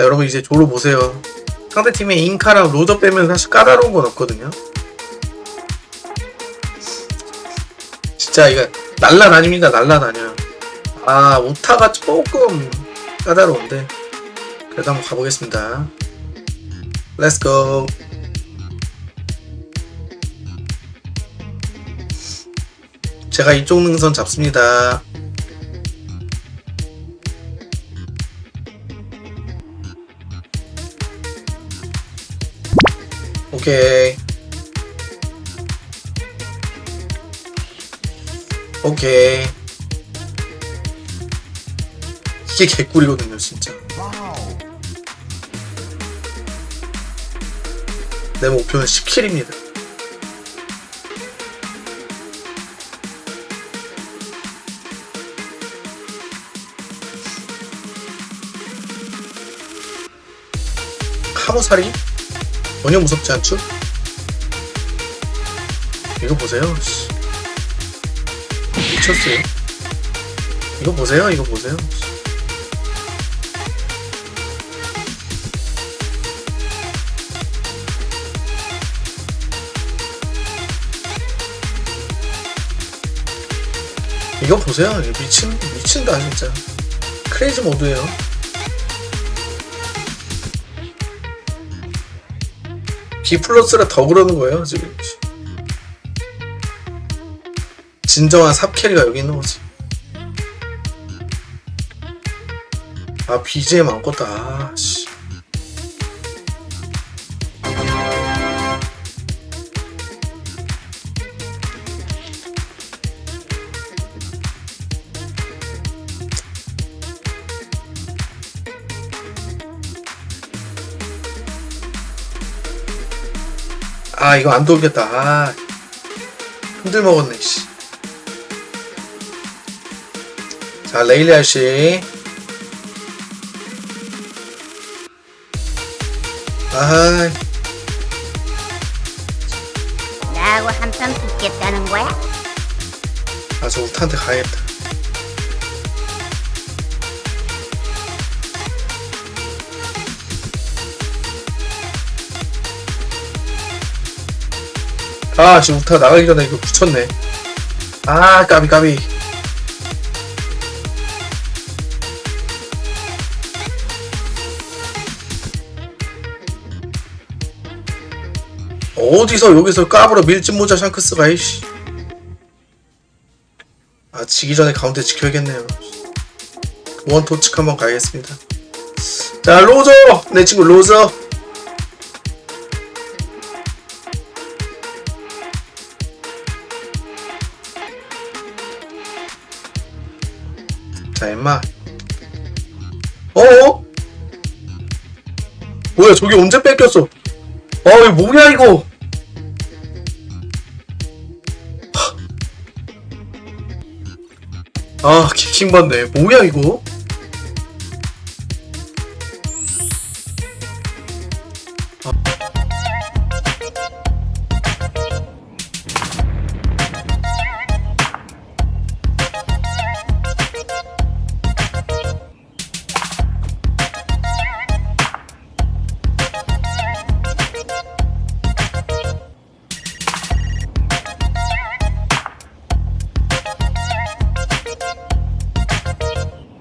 자 여러분 이제 졸로 보세요. 상대팀의 인카랑 로저 빼면 사실 까다로운 건 없거든요. 진짜 이거 날라다닙니다 날라다녀요 아 우타가 조금 까다로운데. 그래도 한번 가보겠습니다. let's go 제가 이쪽 능선 잡습니다 오케이. 오케이. 이게 개꿀이거든요 진짜. 내 목표는 10킬입니다. 카모살이 전혀 무섭지 않죠? 이거 보세요. 씨. 미쳤어요. 이거 보세요 이거 보세요. 이거 보세요. 미친 미친다 진짜. 크레이지 모드예요 B 플러스라 더 그러는 거예요 지금. 진정한 삽캐리가 여기 있는 거지. 아 BGM 아무것도 아씨 아 이거 안 돌겠다 아 흔들 먹었네 씨. 자 레일리 아씨 아 나하고 한판 붙겠다는 거야? 아저 우타한테 가야겠다 아 지금 우타 나가기 전에 이거 붙였네. 아 까비 까비. 어디서 여기서 까불어 밀짚 모자 샹크스가 이씨. 아 지기 전에 가운데 지켜야겠네요. 원 도축 한번 가겠습니다. 자 로저! 내 친구 로저 자 임마. 어어? 뭐야 저기 언제 뺏겼어? 아 이거 뭐야 이거? 아 킹받네. 뭐야 이거